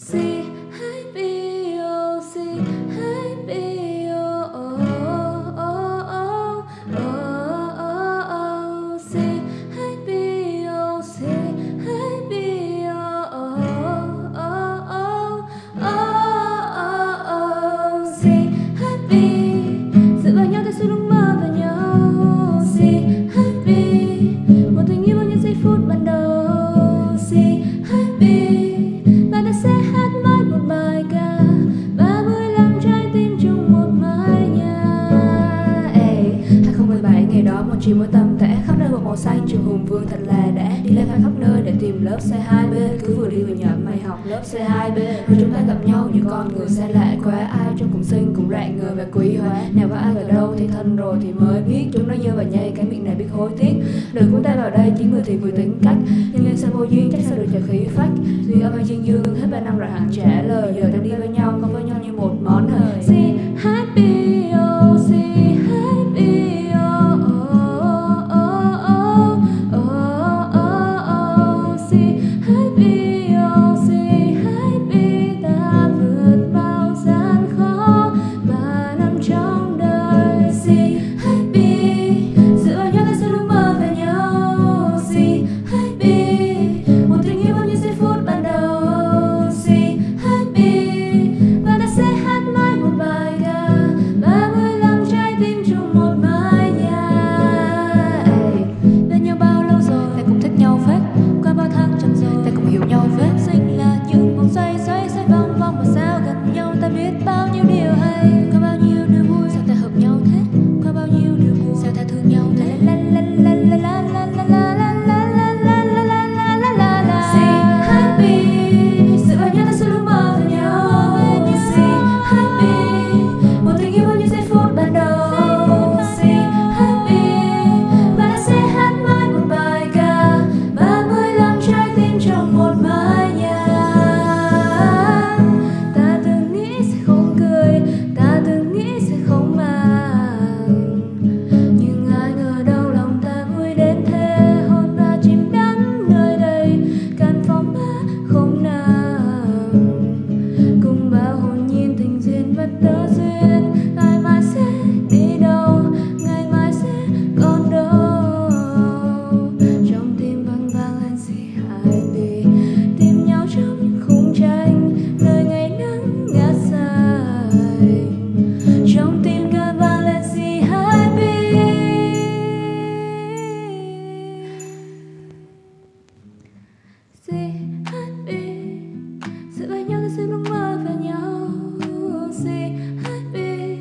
See? chiều mỗi tầm tẽ khắp nơi một màu xanh, Trường Hùng Vương thật là đã Đi lên khắp nơi để tìm lớp C2B Cứ vừa đi vừa nhớ mày học lớp C2B Rồi chúng ta gặp nhau như con người xa lạ quá, Ai trong cùng sinh cùng rạng người và quý hóa. Nào có ai ở đâu thì thân rồi thì mới biết. Chúng nó như và nhây, cái miệng này biết hối tiếc. Đừng cũng tay vào đây, chỉ người thì vừa tính cách. Nhưng lên sao vô duyên chắc sao được trả khí phách. Duy âm hay duyên dương, hết ba năm rồi hẳn trả lời. Giờ ta đi với nhau không với nhau biết bao nhiêu điều hay. sẽ luôn mơ về nhau. Say happy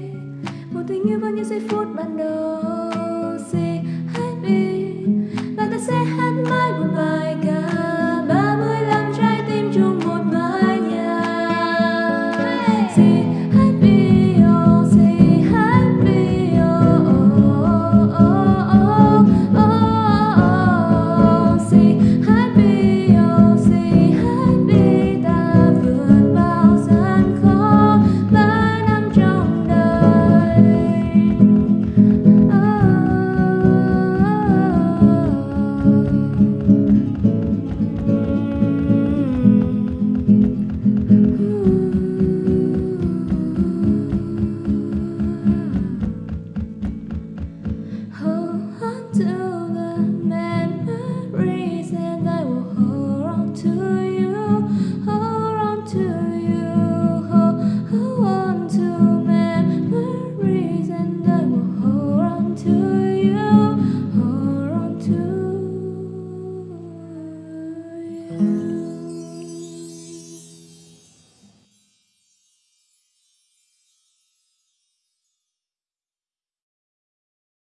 một tình yêu vào những giây phút ban đầu. Say happy và ta sẽ hát mãi một bài ca. Ba mươi lăm trái tim chung một mái nhà. Say